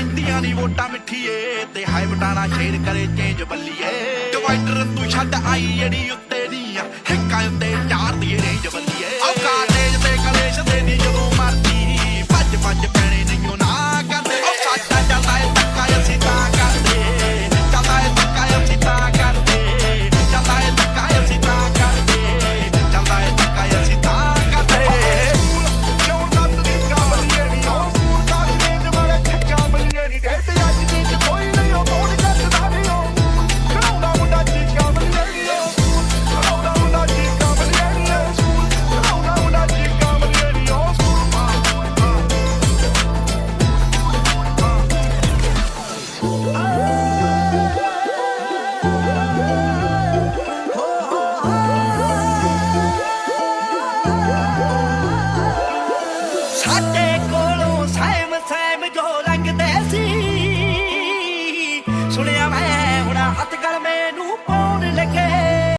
ਪੈਂਦੀਆਂ ਨਹੀਂ ਵੋਟਾਂ ਮਿੱਠੀਏ ਤੇ ਹਾਈ ਬਟਾਣਾ ਸ਼ੇਰ ਕਰੇ ਚੇਂਜ ਬੱਲੀਏ। ਡਿਵਾਈਡਰ ਤੂੰ ਛੱਡ ਆਈ ਜਿਹੜੀ ਉੱਤੇ ਦੀਆਂ, ਹਿੱਕਾਂ ਉੱਤੇ ਸੁਣਿਆ ਮੈਂ ਹੁਣਾ ਹੱਥ